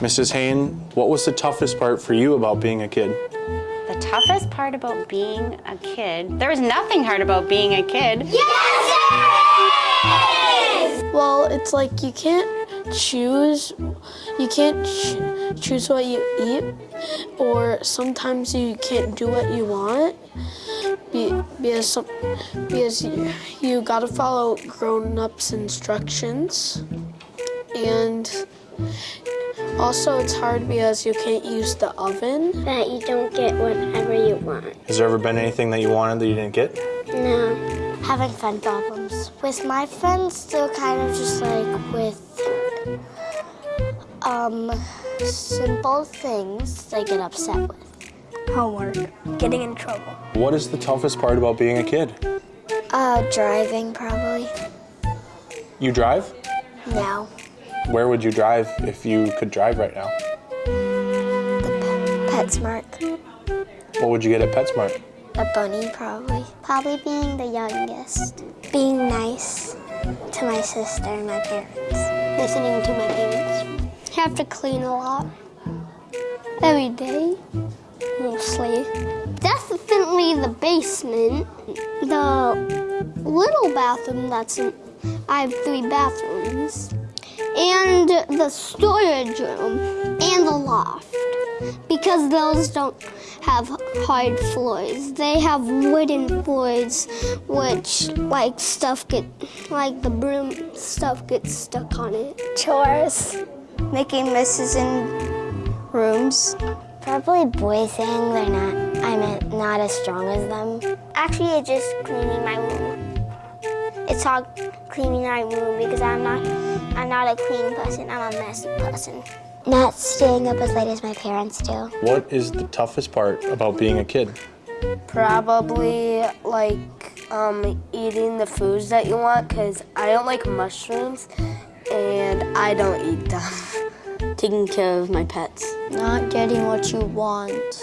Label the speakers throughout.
Speaker 1: Mrs. Hain, what was the toughest part for you about being a kid?
Speaker 2: The toughest part about being a kid, there was nothing hard about being a kid. Yes!
Speaker 3: Well, it's like you can't choose, you can't ch choose what you eat, or sometimes you can't do what you want because, some, because you, you gotta follow grown-ups instructions. And also it's hard because you can't use the oven.
Speaker 4: That you don't get whatever you want.
Speaker 1: Has there ever been anything that you wanted that you didn't get?
Speaker 4: No. Having fun problems. With my friends, they're kind of just like with um, simple things they get upset with.
Speaker 5: Homework. Getting in trouble.
Speaker 1: What is the toughest part about being a kid?
Speaker 4: Uh, driving probably.
Speaker 1: You drive?
Speaker 4: No.
Speaker 1: Where would you drive if you could drive right now?
Speaker 4: The PetSmart.
Speaker 1: What would you get at PetSmart?
Speaker 4: A bunny probably. Probably being the youngest. Being nice to my sister and my parents. Listening to my parents. Have to clean a lot. Every day, mostly. Definitely the basement. The little bathroom that's in, I have three bathrooms. And the storage room and the loft. Because those don't have hard floors. They have wooden floors, which like stuff get, like the broom stuff gets stuck on it. Chores, making messes in rooms. Probably boys saying they're not, I'm not as strong as them. Actually, it's just cleaning my room. It's all cleaning my room because I'm not, I'm not a clean person. I'm a messy person. Not staying up as late as my parents do.
Speaker 1: What is the toughest part about being a kid?
Speaker 5: Probably like um, eating the foods that you want because I don't like mushrooms and I don't eat them. Taking care of my pets.
Speaker 3: Not getting what you want.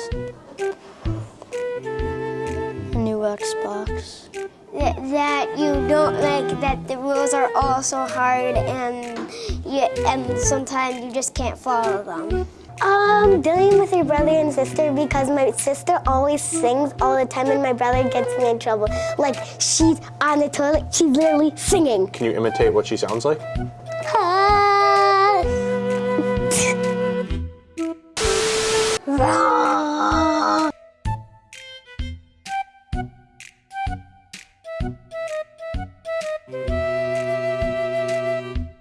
Speaker 3: A new Xbox
Speaker 4: that you don't like that the rules are all so hard and you, and sometimes you just can't follow them? Um, dealing with your brother and sister because my sister always sings all the time and my brother gets me in trouble. Like, she's on the toilet, she's literally singing.
Speaker 1: Can you imitate what she sounds like? Ah.